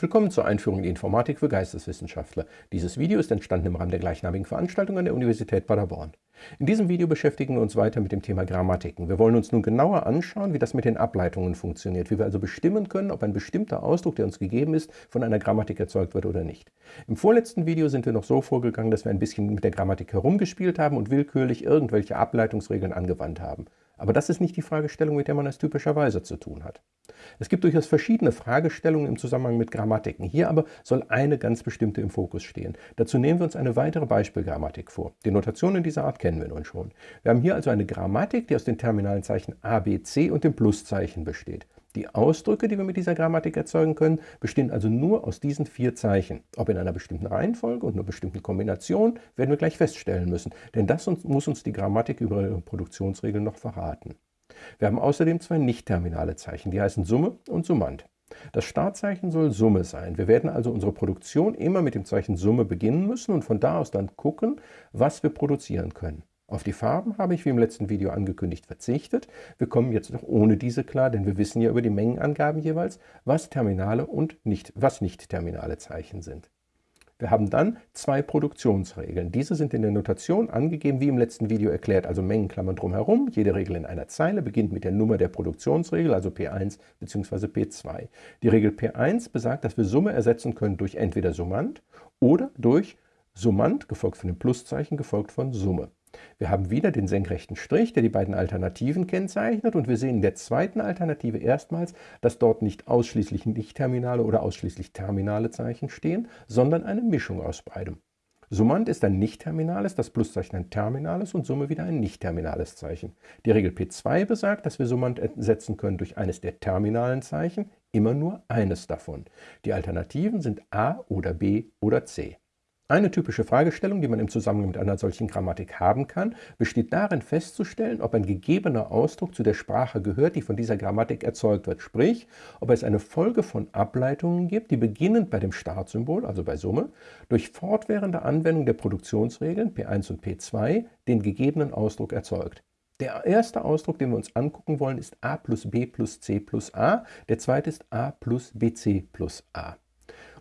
Willkommen zur Einführung in die Informatik für Geisteswissenschaftler. Dieses Video ist entstanden im Rahmen der gleichnamigen Veranstaltung an der Universität Paderborn. In diesem Video beschäftigen wir uns weiter mit dem Thema Grammatiken. Wir wollen uns nun genauer anschauen, wie das mit den Ableitungen funktioniert, wie wir also bestimmen können, ob ein bestimmter Ausdruck, der uns gegeben ist, von einer Grammatik erzeugt wird oder nicht. Im vorletzten Video sind wir noch so vorgegangen, dass wir ein bisschen mit der Grammatik herumgespielt haben und willkürlich irgendwelche Ableitungsregeln angewandt haben. Aber das ist nicht die Fragestellung, mit der man es typischerweise zu tun hat. Es gibt durchaus verschiedene Fragestellungen im Zusammenhang mit Grammatiken. Hier aber soll eine ganz bestimmte im Fokus stehen. Dazu nehmen wir uns eine weitere Beispielgrammatik vor. Die Notationen dieser Art kennen wir nun schon. Wir haben hier also eine Grammatik, die aus den terminalen Zeichen A, B, C und dem Pluszeichen besteht. Die Ausdrücke, die wir mit dieser Grammatik erzeugen können, bestehen also nur aus diesen vier Zeichen. Ob in einer bestimmten Reihenfolge und einer bestimmten Kombination, werden wir gleich feststellen müssen, denn das muss uns die Grammatik über ihre Produktionsregeln noch verraten. Wir haben außerdem zwei nicht-terminale Zeichen, die heißen Summe und Summand. Das Startzeichen soll Summe sein. Wir werden also unsere Produktion immer mit dem Zeichen Summe beginnen müssen und von da aus dann gucken, was wir produzieren können. Auf die Farben habe ich wie im letzten Video angekündigt verzichtet. Wir kommen jetzt noch ohne diese klar, denn wir wissen ja über die Mengenangaben jeweils, was terminale und nicht, was nicht terminale Zeichen sind. Wir haben dann zwei Produktionsregeln. Diese sind in der Notation angegeben, wie im letzten Video erklärt, also Mengenklammern drumherum. Jede Regel in einer Zeile beginnt mit der Nummer der Produktionsregel, also P1 bzw. P2. Die Regel P1 besagt, dass wir Summe ersetzen können durch entweder Summand oder durch Summand, gefolgt von dem Pluszeichen, gefolgt von Summe. Wir haben wieder den senkrechten Strich, der die beiden Alternativen kennzeichnet und wir sehen in der zweiten Alternative erstmals, dass dort nicht ausschließlich nicht-terminale oder ausschließlich terminale Zeichen stehen, sondern eine Mischung aus beidem. Summand ist ein nicht-terminales, das Pluszeichen ein terminales und Summe wieder ein nicht-terminales Zeichen. Die Regel P2 besagt, dass wir Summand ersetzen können durch eines der terminalen Zeichen, immer nur eines davon. Die Alternativen sind A oder B oder C. Eine typische Fragestellung, die man im Zusammenhang mit einer solchen Grammatik haben kann, besteht darin festzustellen, ob ein gegebener Ausdruck zu der Sprache gehört, die von dieser Grammatik erzeugt wird, sprich, ob es eine Folge von Ableitungen gibt, die beginnend bei dem Startsymbol, also bei Summe, durch fortwährende Anwendung der Produktionsregeln P1 und P2 den gegebenen Ausdruck erzeugt. Der erste Ausdruck, den wir uns angucken wollen, ist a plus b plus c plus a, der zweite ist a plus bc plus a.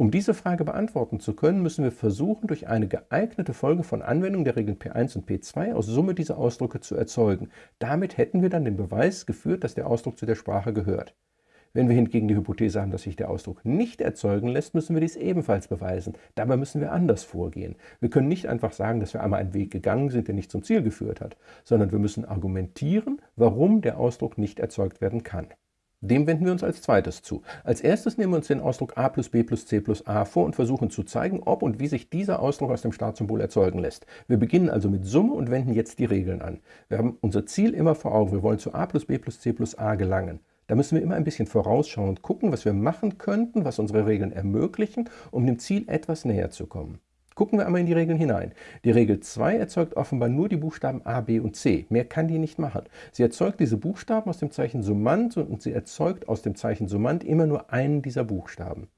Um diese Frage beantworten zu können, müssen wir versuchen, durch eine geeignete Folge von Anwendungen der Regeln P1 und P2 aus Summe dieser Ausdrücke zu erzeugen. Damit hätten wir dann den Beweis geführt, dass der Ausdruck zu der Sprache gehört. Wenn wir hingegen die Hypothese haben, dass sich der Ausdruck nicht erzeugen lässt, müssen wir dies ebenfalls beweisen. Dabei müssen wir anders vorgehen. Wir können nicht einfach sagen, dass wir einmal einen Weg gegangen sind, der nicht zum Ziel geführt hat, sondern wir müssen argumentieren, warum der Ausdruck nicht erzeugt werden kann. Dem wenden wir uns als zweites zu. Als erstes nehmen wir uns den Ausdruck a plus b plus c plus a vor und versuchen zu zeigen, ob und wie sich dieser Ausdruck aus dem Startsymbol erzeugen lässt. Wir beginnen also mit Summe und wenden jetzt die Regeln an. Wir haben unser Ziel immer vor Augen. Wir wollen zu a plus b plus c plus a gelangen. Da müssen wir immer ein bisschen vorausschauen und gucken, was wir machen könnten, was unsere Regeln ermöglichen, um dem Ziel etwas näher zu kommen. Gucken wir einmal in die Regeln hinein. Die Regel 2 erzeugt offenbar nur die Buchstaben A, B und C. Mehr kann die nicht machen. Sie erzeugt diese Buchstaben aus dem Zeichen Summand und sie erzeugt aus dem Zeichen Summand immer nur einen dieser Buchstaben.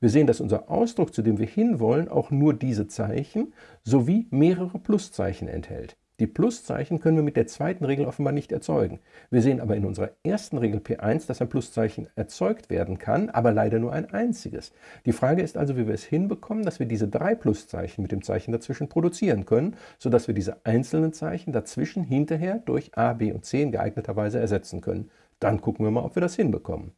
Wir sehen, dass unser Ausdruck, zu dem wir hinwollen, auch nur diese Zeichen sowie mehrere Pluszeichen enthält. Die Pluszeichen können wir mit der zweiten Regel offenbar nicht erzeugen. Wir sehen aber in unserer ersten Regel P1, dass ein Pluszeichen erzeugt werden kann, aber leider nur ein einziges. Die Frage ist also, wie wir es hinbekommen, dass wir diese drei Pluszeichen mit dem Zeichen dazwischen produzieren können, sodass wir diese einzelnen Zeichen dazwischen hinterher durch A, B und C in geeigneter Weise ersetzen können. Dann gucken wir mal, ob wir das hinbekommen.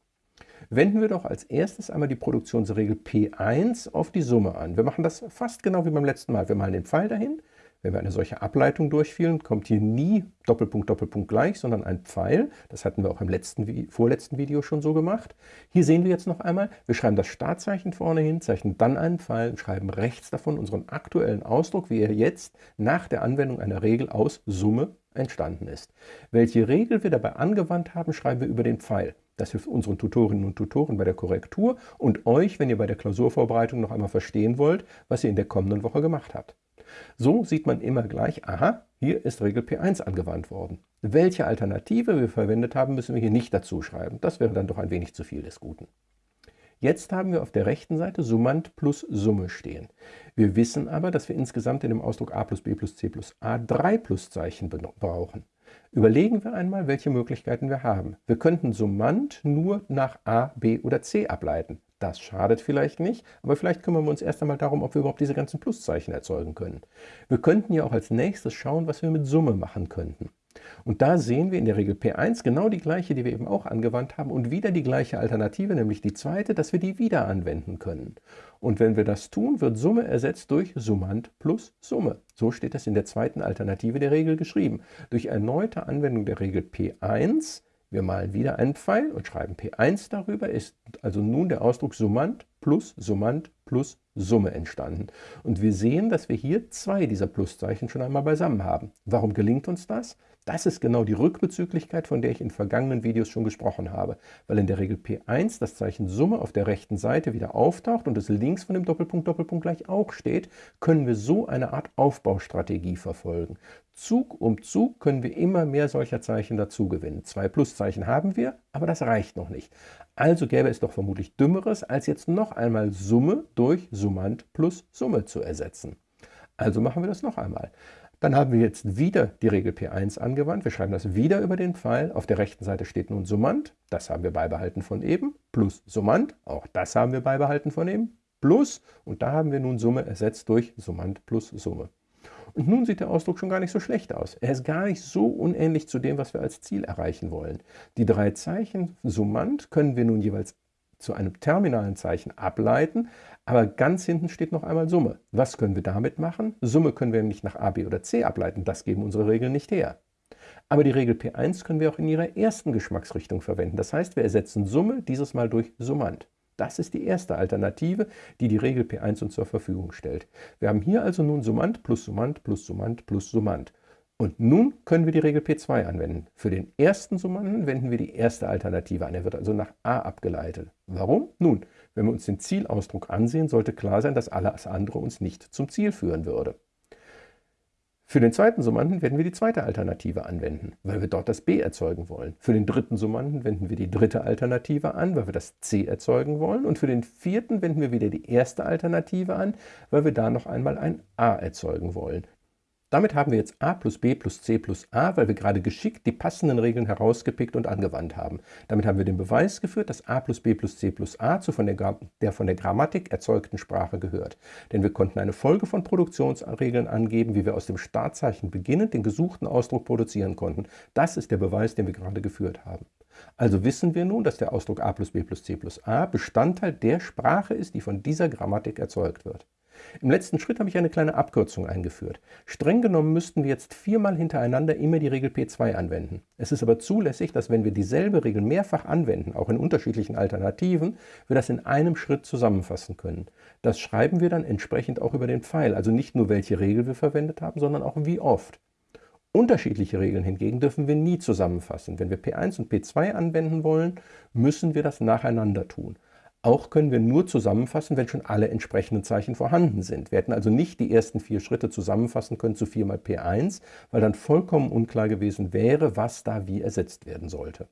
Wenden wir doch als erstes einmal die Produktionsregel P1 auf die Summe an. Wir machen das fast genau wie beim letzten Mal. Wir malen den Pfeil dahin, wenn wir eine solche Ableitung durchführen, kommt hier nie Doppelpunkt, Doppelpunkt gleich, sondern ein Pfeil. Das hatten wir auch im letzten, vorletzten Video schon so gemacht. Hier sehen wir jetzt noch einmal, wir schreiben das Startzeichen vorne hin, zeichnen dann einen Pfeil und schreiben rechts davon unseren aktuellen Ausdruck, wie er jetzt nach der Anwendung einer Regel aus Summe entstanden ist. Welche Regel wir dabei angewandt haben, schreiben wir über den Pfeil. Das hilft unseren Tutorinnen und Tutoren bei der Korrektur und euch, wenn ihr bei der Klausurvorbereitung noch einmal verstehen wollt, was ihr in der kommenden Woche gemacht habt. So sieht man immer gleich, aha, hier ist Regel P1 angewandt worden. Welche Alternative wir verwendet haben, müssen wir hier nicht dazu schreiben. Das wäre dann doch ein wenig zu viel des Guten. Jetzt haben wir auf der rechten Seite Summand plus Summe stehen. Wir wissen aber, dass wir insgesamt in dem Ausdruck a plus b plus c plus a drei Pluszeichen brauchen. Überlegen wir einmal, welche Möglichkeiten wir haben. Wir könnten Summand nur nach a, b oder c ableiten. Das schadet vielleicht nicht, aber vielleicht kümmern wir uns erst einmal darum, ob wir überhaupt diese ganzen Pluszeichen erzeugen können. Wir könnten ja auch als nächstes schauen, was wir mit Summe machen könnten. Und da sehen wir in der Regel P1 genau die gleiche, die wir eben auch angewandt haben und wieder die gleiche Alternative, nämlich die zweite, dass wir die wieder anwenden können. Und wenn wir das tun, wird Summe ersetzt durch Summand plus Summe. So steht es in der zweiten Alternative der Regel geschrieben. Durch erneute Anwendung der Regel P1 wir malen wieder einen Pfeil und schreiben P1 darüber, ist also nun der Ausdruck Summand plus Summand plus Summe entstanden. Und wir sehen, dass wir hier zwei dieser Pluszeichen schon einmal beisammen haben. Warum gelingt uns das? Das ist genau die Rückbezüglichkeit, von der ich in vergangenen Videos schon gesprochen habe, weil in der Regel P1 das Zeichen Summe auf der rechten Seite wieder auftaucht und es links von dem Doppelpunkt Doppelpunkt gleich auch steht, können wir so eine Art Aufbaustrategie verfolgen. Zug um Zug können wir immer mehr solcher Zeichen dazugewinnen. Zwei Pluszeichen haben wir, aber das reicht noch nicht. Also gäbe es doch vermutlich Dümmeres, als jetzt noch einmal Summe durch Summand plus Summe zu ersetzen. Also machen wir das noch einmal. Dann haben wir jetzt wieder die Regel P1 angewandt. Wir schreiben das wieder über den Pfeil. Auf der rechten Seite steht nun Summand, das haben wir beibehalten von eben, plus Summand, auch das haben wir beibehalten von eben, plus, und da haben wir nun Summe ersetzt durch Summand plus Summe. Und nun sieht der Ausdruck schon gar nicht so schlecht aus. Er ist gar nicht so unähnlich zu dem, was wir als Ziel erreichen wollen. Die drei Zeichen Summand können wir nun jeweils zu einem terminalen Zeichen ableiten, aber ganz hinten steht noch einmal Summe. Was können wir damit machen? Summe können wir nicht nach a, b oder c ableiten, das geben unsere Regeln nicht her. Aber die Regel P1 können wir auch in ihrer ersten Geschmacksrichtung verwenden. Das heißt, wir ersetzen Summe dieses Mal durch Summand. Das ist die erste Alternative, die die Regel P1 uns zur Verfügung stellt. Wir haben hier also nun Summand plus Summand plus Summand plus Summand. Und nun können wir die Regel P2 anwenden. Für den ersten Summanden wenden wir die erste Alternative an. Er wird also nach a abgeleitet. Warum? Nun, wenn wir uns den Zielausdruck ansehen, sollte klar sein, dass alles andere uns nicht zum Ziel führen würde. Für den zweiten Summanden werden wir die zweite Alternative anwenden, weil wir dort das b erzeugen wollen. Für den dritten Summanden wenden wir die dritte Alternative an, weil wir das c erzeugen wollen. Und für den vierten wenden wir wieder die erste Alternative an, weil wir da noch einmal ein a erzeugen wollen. Damit haben wir jetzt a plus b plus c plus a, weil wir gerade geschickt die passenden Regeln herausgepickt und angewandt haben. Damit haben wir den Beweis geführt, dass a plus b plus c plus a zu von der, der von der Grammatik erzeugten Sprache gehört. Denn wir konnten eine Folge von Produktionsregeln angeben, wie wir aus dem Startzeichen beginnend den gesuchten Ausdruck produzieren konnten. Das ist der Beweis, den wir gerade geführt haben. Also wissen wir nun, dass der Ausdruck a plus b plus c plus a Bestandteil der Sprache ist, die von dieser Grammatik erzeugt wird. Im letzten Schritt habe ich eine kleine Abkürzung eingeführt. Streng genommen müssten wir jetzt viermal hintereinander immer die Regel P2 anwenden. Es ist aber zulässig, dass wenn wir dieselbe Regel mehrfach anwenden, auch in unterschiedlichen Alternativen, wir das in einem Schritt zusammenfassen können. Das schreiben wir dann entsprechend auch über den Pfeil, also nicht nur welche Regel wir verwendet haben, sondern auch wie oft. Unterschiedliche Regeln hingegen dürfen wir nie zusammenfassen. Wenn wir P1 und P2 anwenden wollen, müssen wir das nacheinander tun. Auch können wir nur zusammenfassen, wenn schon alle entsprechenden Zeichen vorhanden sind. Wir hätten also nicht die ersten vier Schritte zusammenfassen können zu 4 mal P1, weil dann vollkommen unklar gewesen wäre, was da wie ersetzt werden sollte.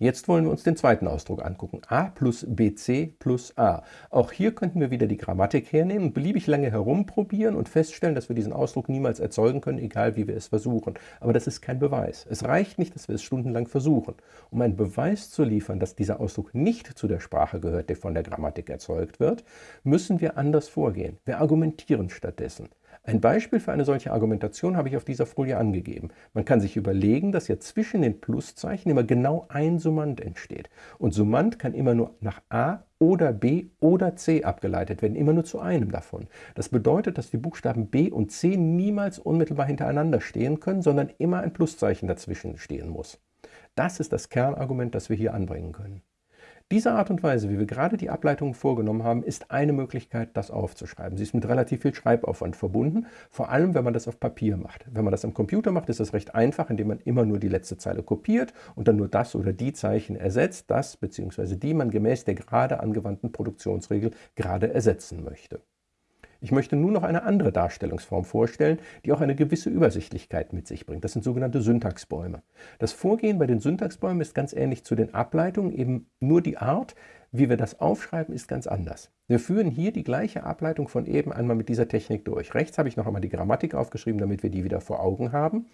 Jetzt wollen wir uns den zweiten Ausdruck angucken. a plus bc plus a. Auch hier könnten wir wieder die Grammatik hernehmen beliebig lange herumprobieren und feststellen, dass wir diesen Ausdruck niemals erzeugen können, egal wie wir es versuchen. Aber das ist kein Beweis. Es reicht nicht, dass wir es stundenlang versuchen. Um einen Beweis zu liefern, dass dieser Ausdruck nicht zu der Sprache gehört, die von der Grammatik erzeugt wird, müssen wir anders vorgehen. Wir argumentieren stattdessen. Ein Beispiel für eine solche Argumentation habe ich auf dieser Folie angegeben. Man kann sich überlegen, dass ja zwischen den Pluszeichen immer genau ein Summand entsteht. Und Summand kann immer nur nach A oder B oder C abgeleitet werden, immer nur zu einem davon. Das bedeutet, dass die Buchstaben B und C niemals unmittelbar hintereinander stehen können, sondern immer ein Pluszeichen dazwischen stehen muss. Das ist das Kernargument, das wir hier anbringen können. Diese Art und Weise, wie wir gerade die Ableitungen vorgenommen haben, ist eine Möglichkeit, das aufzuschreiben. Sie ist mit relativ viel Schreibaufwand verbunden, vor allem wenn man das auf Papier macht. Wenn man das am Computer macht, ist das recht einfach, indem man immer nur die letzte Zeile kopiert und dann nur das oder die Zeichen ersetzt, das bzw. die man gemäß der gerade angewandten Produktionsregel gerade ersetzen möchte. Ich möchte nun noch eine andere Darstellungsform vorstellen, die auch eine gewisse Übersichtlichkeit mit sich bringt. Das sind sogenannte Syntaxbäume. Das Vorgehen bei den Syntaxbäumen ist ganz ähnlich zu den Ableitungen, eben nur die Art, Wie wir das aufschreiben, ist ganz anders. Wir führen hier die gleiche Ableitung von eben einmal mit dieser Technik durch. Rechts habe ich noch einmal die Grammatik aufgeschrieben, damit wir die wieder vor Augen haben.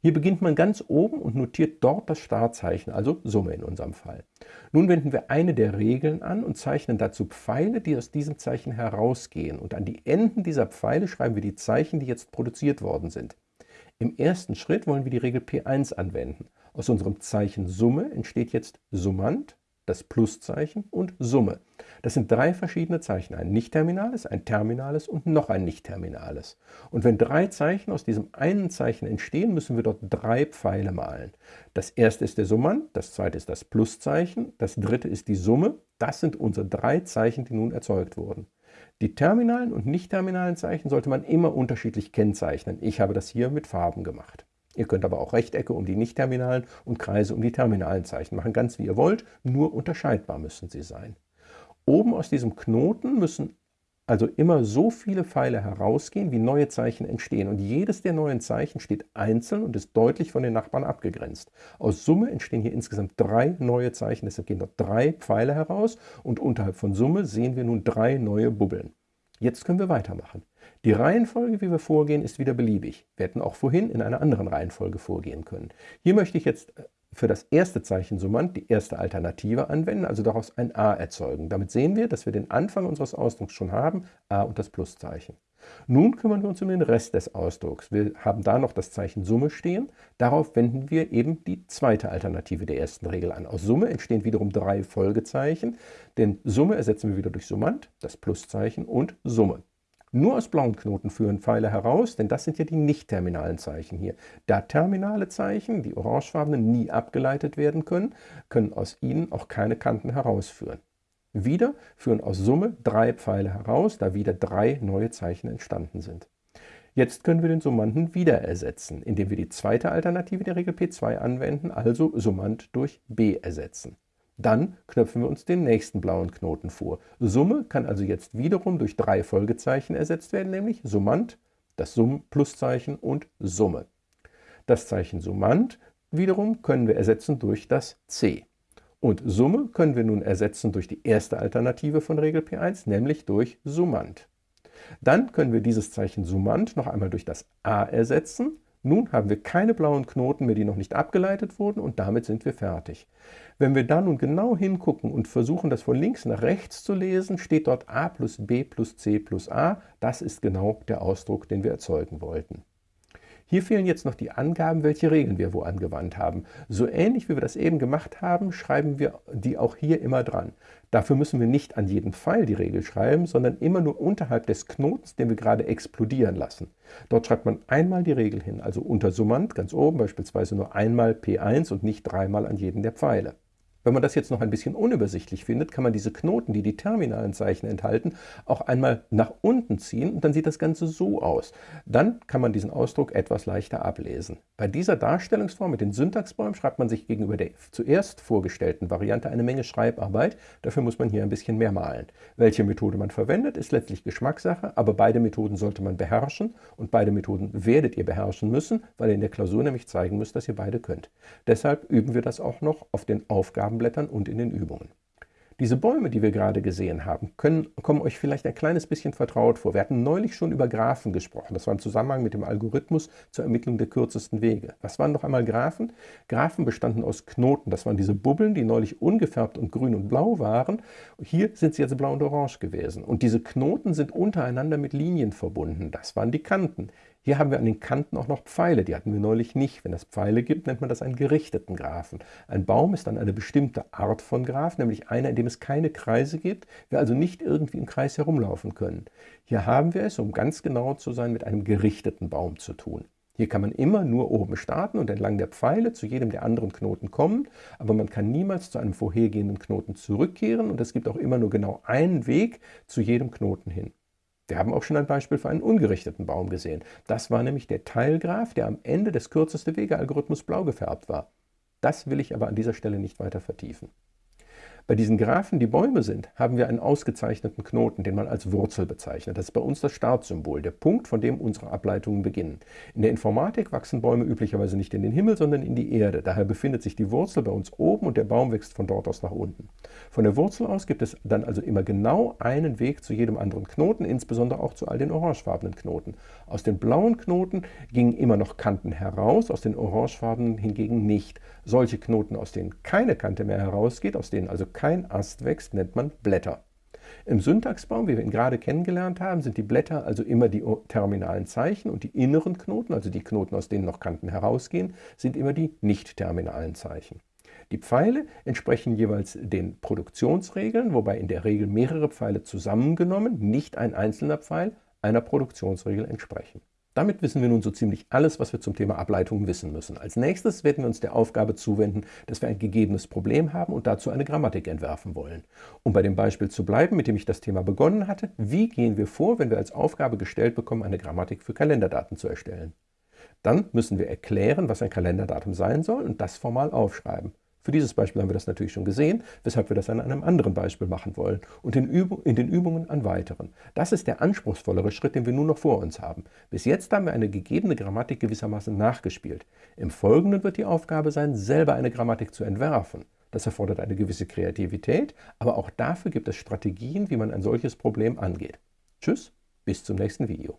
Hier beginnt man ganz oben und notiert dort das Startzeichen, also Summe in unserem Fall. Nun wenden wir eine der Regeln an und zeichnen dazu Pfeile, die aus diesem Zeichen herausgehen. Und an die Enden dieser Pfeile schreiben wir die Zeichen, die jetzt produziert worden sind. Im ersten Schritt wollen wir die Regel P1 anwenden. Aus unserem Zeichen Summe entsteht jetzt Summand, das Pluszeichen und Summe. Das sind drei verschiedene Zeichen, ein nicht-terminales, ein terminales und noch ein nicht-terminales. Und wenn drei Zeichen aus diesem einen Zeichen entstehen, müssen wir dort drei Pfeile malen. Das erste ist der Summand, das zweite ist das Pluszeichen, das dritte ist die Summe. Das sind unsere drei Zeichen, die nun erzeugt wurden. Die terminalen und nicht-terminalen Zeichen sollte man immer unterschiedlich kennzeichnen. Ich habe das hier mit Farben gemacht. Ihr könnt aber auch Rechtecke um die nicht-terminalen und Kreise um die terminalen Zeichen machen, ganz wie ihr wollt, nur unterscheidbar müssen sie sein. Oben aus diesem Knoten müssen also immer so viele Pfeile herausgehen, wie neue Zeichen entstehen. Und jedes der neuen Zeichen steht einzeln und ist deutlich von den Nachbarn abgegrenzt. Aus Summe entstehen hier insgesamt drei neue Zeichen, deshalb gehen dort drei Pfeile heraus und unterhalb von Summe sehen wir nun drei neue Bubbeln. Jetzt können wir weitermachen. Die Reihenfolge, wie wir vorgehen, ist wieder beliebig. Wir hätten auch vorhin in einer anderen Reihenfolge vorgehen können. Hier möchte ich jetzt äh, für das erste Zeichen Summand die erste Alternative anwenden, also daraus ein a erzeugen. Damit sehen wir, dass wir den Anfang unseres Ausdrucks schon haben, a und das Pluszeichen. Nun kümmern wir uns um den Rest des Ausdrucks. Wir haben da noch das Zeichen Summe stehen. Darauf wenden wir eben die zweite Alternative der ersten Regel an. Aus Summe entstehen wiederum drei Folgezeichen, denn Summe ersetzen wir wieder durch Summand, das Pluszeichen und Summe. Nur aus blauen Knoten führen Pfeile heraus, denn das sind ja die nicht-terminalen Zeichen hier. Da terminale Zeichen, die orangefarbenen, nie abgeleitet werden können, können aus ihnen auch keine Kanten herausführen. Wieder führen aus Summe drei Pfeile heraus, da wieder drei neue Zeichen entstanden sind. Jetzt können wir den Summanden wieder ersetzen, indem wir die zweite Alternative der Regel P2 anwenden, also Summand durch B ersetzen. Dann knöpfen wir uns den nächsten blauen Knoten vor. Summe kann also jetzt wiederum durch drei Folgezeichen ersetzt werden, nämlich Summand, das Summ-Pluszeichen und Summe. Das Zeichen Summand wiederum können wir ersetzen durch das C. Und Summe können wir nun ersetzen durch die erste Alternative von Regel P1, nämlich durch Summand. Dann können wir dieses Zeichen Summand noch einmal durch das A ersetzen nun haben wir keine blauen Knoten mehr, die noch nicht abgeleitet wurden und damit sind wir fertig. Wenn wir da nun genau hingucken und versuchen, das von links nach rechts zu lesen, steht dort a plus b plus c plus a. Das ist genau der Ausdruck, den wir erzeugen wollten. Hier fehlen jetzt noch die Angaben, welche Regeln wir wo angewandt haben. So ähnlich wie wir das eben gemacht haben, schreiben wir die auch hier immer dran. Dafür müssen wir nicht an jeden Pfeil die Regel schreiben, sondern immer nur unterhalb des Knotens, den wir gerade explodieren lassen. Dort schreibt man einmal die Regel hin, also unter Summand ganz oben beispielsweise nur einmal P1 und nicht dreimal an jeden der Pfeile. Wenn man das jetzt noch ein bisschen unübersichtlich findet, kann man diese Knoten, die die terminalen Zeichen enthalten, auch einmal nach unten ziehen und dann sieht das Ganze so aus. Dann kann man diesen Ausdruck etwas leichter ablesen. Bei dieser Darstellungsform mit den Syntaxbäumen schreibt man sich gegenüber der zuerst vorgestellten Variante eine Menge Schreibarbeit. Dafür muss man hier ein bisschen mehr malen. Welche Methode man verwendet, ist letztlich Geschmackssache, aber beide Methoden sollte man beherrschen und beide Methoden werdet ihr beherrschen müssen, weil ihr in der Klausur nämlich zeigen müsst, dass ihr beide könnt. Deshalb üben wir das auch noch auf den Aufgaben Farbenblättern und in den Übungen. Diese Bäume, die wir gerade gesehen haben, können, kommen euch vielleicht ein kleines bisschen vertraut vor. Wir hatten neulich schon über Graphen gesprochen. Das war im Zusammenhang mit dem Algorithmus zur Ermittlung der kürzesten Wege. Was waren noch einmal Graphen? Graphen bestanden aus Knoten. Das waren diese Bubbeln, die neulich ungefärbt und grün und blau waren. Hier sind sie jetzt blau und orange gewesen. Und diese Knoten sind untereinander mit Linien verbunden. Das waren die Kanten. Hier haben wir an den Kanten auch noch Pfeile, die hatten wir neulich nicht. Wenn es Pfeile gibt, nennt man das einen gerichteten Graphen. Ein Baum ist dann eine bestimmte Art von Graph, nämlich einer, in dem es keine Kreise gibt, wir also nicht irgendwie im Kreis herumlaufen können. Hier haben wir es, um ganz genau zu sein, mit einem gerichteten Baum zu tun. Hier kann man immer nur oben starten und entlang der Pfeile zu jedem der anderen Knoten kommen, aber man kann niemals zu einem vorhergehenden Knoten zurückkehren und es gibt auch immer nur genau einen Weg zu jedem Knoten hin. Wir haben auch schon ein Beispiel für einen ungerichteten Baum gesehen. Das war nämlich der Teilgraph, der am Ende des kürzeste Wege-Algorithmus blau gefärbt war. Das will ich aber an dieser Stelle nicht weiter vertiefen. Bei diesen Graphen, die Bäume sind, haben wir einen ausgezeichneten Knoten, den man als Wurzel bezeichnet. Das ist bei uns das Startsymbol, der Punkt, von dem unsere Ableitungen beginnen. In der Informatik wachsen Bäume üblicherweise nicht in den Himmel, sondern in die Erde. Daher befindet sich die Wurzel bei uns oben und der Baum wächst von dort aus nach unten. Von der Wurzel aus gibt es dann also immer genau einen Weg zu jedem anderen Knoten, insbesondere auch zu all den orangefarbenen Knoten. Aus den blauen Knoten gingen immer noch Kanten heraus, aus den orangefarbenen hingegen nicht. Solche Knoten, aus denen keine Kante mehr herausgeht, aus denen also kein Ast wächst, nennt man Blätter. Im Syntaxbaum, wie wir ihn gerade kennengelernt haben, sind die Blätter also immer die terminalen Zeichen und die inneren Knoten, also die Knoten, aus denen noch Kanten herausgehen, sind immer die nicht-terminalen Zeichen. Die Pfeile entsprechen jeweils den Produktionsregeln, wobei in der Regel mehrere Pfeile zusammengenommen, nicht ein einzelner Pfeil, einer Produktionsregel entsprechen. Damit wissen wir nun so ziemlich alles, was wir zum Thema Ableitungen wissen müssen. Als nächstes werden wir uns der Aufgabe zuwenden, dass wir ein gegebenes Problem haben und dazu eine Grammatik entwerfen wollen. Um bei dem Beispiel zu bleiben, mit dem ich das Thema begonnen hatte, wie gehen wir vor, wenn wir als Aufgabe gestellt bekommen, eine Grammatik für Kalenderdaten zu erstellen? Dann müssen wir erklären, was ein Kalenderdatum sein soll und das formal aufschreiben. Für dieses Beispiel haben wir das natürlich schon gesehen, weshalb wir das an einem anderen Beispiel machen wollen und in, in, den Übungen an weiteren. Das ist der anspruchsvollere Schritt, den wir nun noch vor uns haben. Bis jetzt haben wir eine gegebene Grammatik gewissermaßen nachgespielt. Im Folgenden wird die Aufgabe sein, selber eine Grammatik zu entwerfen. Das erfordert eine gewisse Kreativität, aber auch dafür gibt es Strategien, wie man ein solches Problem angeht. Tschüss, bis zum nächsten Video.